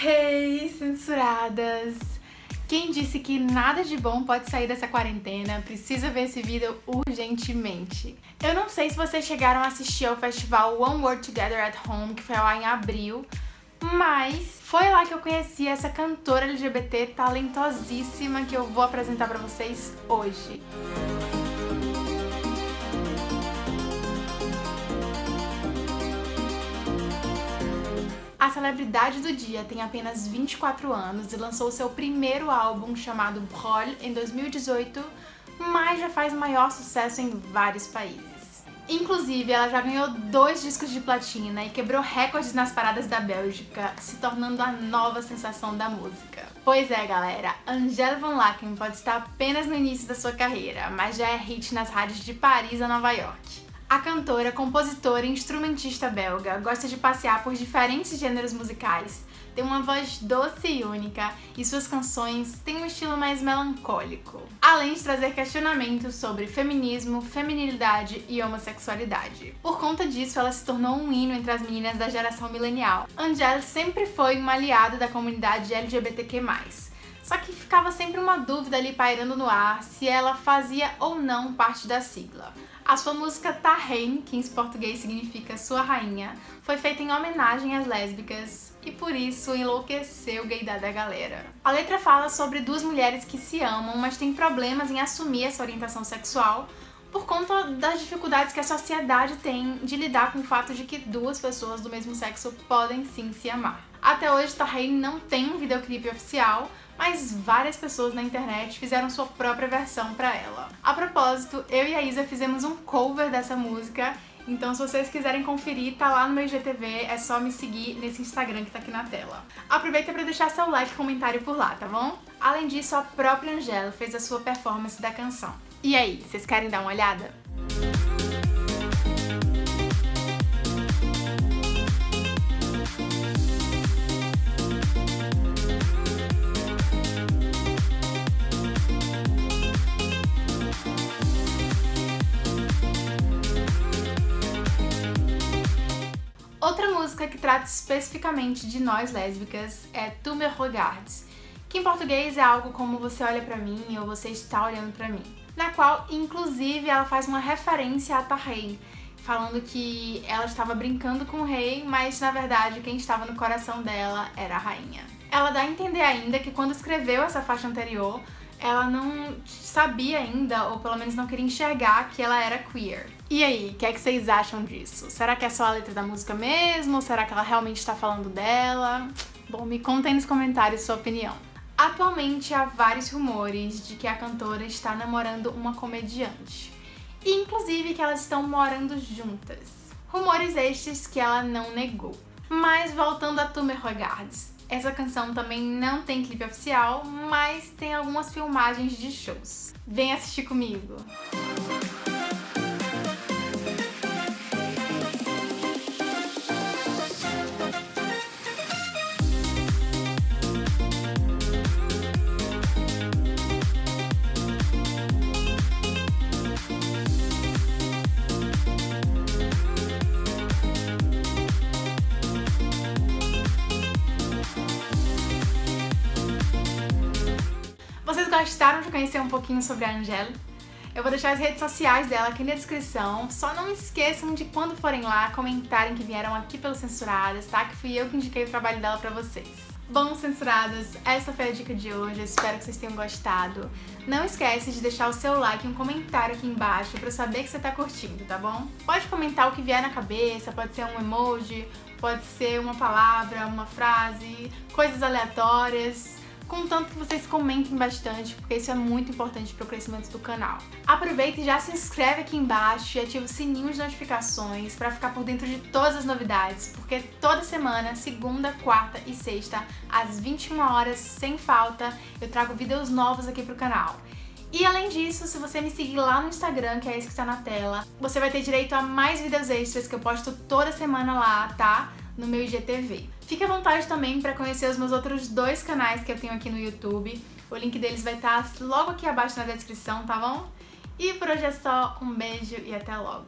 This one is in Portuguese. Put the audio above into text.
Hey, censuradas! Quem disse que nada de bom pode sair dessa quarentena precisa ver esse vídeo urgentemente. Eu não sei se vocês chegaram a assistir ao festival One World Together at Home, que foi lá em abril, mas foi lá que eu conheci essa cantora LGBT talentosíssima que eu vou apresentar pra vocês hoje. A celebridade do dia tem apenas 24 anos e lançou seu primeiro álbum chamado Brol em 2018, mas já faz maior sucesso em vários países. Inclusive, ela já ganhou dois discos de platina e quebrou recordes nas paradas da Bélgica, se tornando a nova sensação da música. Pois é, galera, Angèle Van Laken pode estar apenas no início da sua carreira, mas já é hit nas rádios de Paris a Nova York. A cantora, compositora e instrumentista belga gosta de passear por diferentes gêneros musicais, tem uma voz doce e única e suas canções têm um estilo mais melancólico, além de trazer questionamentos sobre feminismo, feminilidade e homossexualidade. Por conta disso, ela se tornou um hino entre as meninas da geração milenial. Angèle sempre foi uma aliada da comunidade LGBTQ+. Só que ficava sempre uma dúvida ali pairando no ar se ela fazia ou não parte da sigla. A sua música Tahrein, que em português significa Sua Rainha, foi feita em homenagem às lésbicas e por isso enlouqueceu o gaydar da galera. A letra fala sobre duas mulheres que se amam, mas têm problemas em assumir essa orientação sexual por conta das dificuldades que a sociedade tem de lidar com o fato de que duas pessoas do mesmo sexo podem sim se amar. Até hoje, Tahrein não tem um videoclipe oficial, mas várias pessoas na internet fizeram sua própria versão pra ela. A propósito, eu e a Isa fizemos um cover dessa música, então se vocês quiserem conferir, tá lá no meu IGTV, é só me seguir nesse Instagram que tá aqui na tela. Aproveita pra deixar seu like e comentário por lá, tá bom? Além disso, a própria Angela fez a sua performance da canção. E aí, vocês querem dar uma olhada? Música que trata especificamente de nós lésbicas é Tu me que em português é algo como você olha pra mim ou você está olhando pra mim, na qual, inclusive, ela faz uma referência a Tahei, falando que ela estava brincando com o rei, mas na verdade quem estava no coração dela era a rainha. Ela dá a entender ainda que quando escreveu essa faixa anterior, ela não sabia ainda, ou pelo menos não queria enxergar que ela era queer. E aí, o que é que vocês acham disso? Será que é só a letra da música mesmo? Ou será que ela realmente está falando dela? Bom, me contem nos comentários sua opinião. Atualmente há vários rumores de que a cantora está namorando uma comediante. E inclusive que elas estão morando juntas. Rumores estes que ela não negou. Mas voltando a Tu Me Regardes, essa canção também não tem clipe oficial, mas tem algumas filmagens de shows. Vem assistir comigo! Vocês gostaram de conhecer um pouquinho sobre a Angela? Eu vou deixar as redes sociais dela aqui na descrição. Só não esqueçam de quando forem lá, comentarem que vieram aqui pelos Censuradas, tá? Que fui eu que indiquei o trabalho dela pra vocês. Bom, censuradas, essa foi a dica de hoje, espero que vocês tenham gostado. Não esquece de deixar o seu like e um comentário aqui embaixo pra eu saber que você tá curtindo, tá bom? Pode comentar o que vier na cabeça, pode ser um emoji, pode ser uma palavra, uma frase, coisas aleatórias contanto que vocês comentem bastante, porque isso é muito importante para o crescimento do canal. Aproveita e já se inscreve aqui embaixo e ativa o sininho de notificações para ficar por dentro de todas as novidades, porque toda semana, segunda, quarta e sexta, às 21 horas, sem falta, eu trago vídeos novos aqui pro canal. E além disso, se você me seguir lá no Instagram, que é esse que está na tela, você vai ter direito a mais vídeos extras que eu posto toda semana lá, tá? no meu IGTV. Fique à vontade também para conhecer os meus outros dois canais que eu tenho aqui no YouTube. O link deles vai estar logo aqui abaixo na descrição, tá bom? E por hoje é só, um beijo e até logo!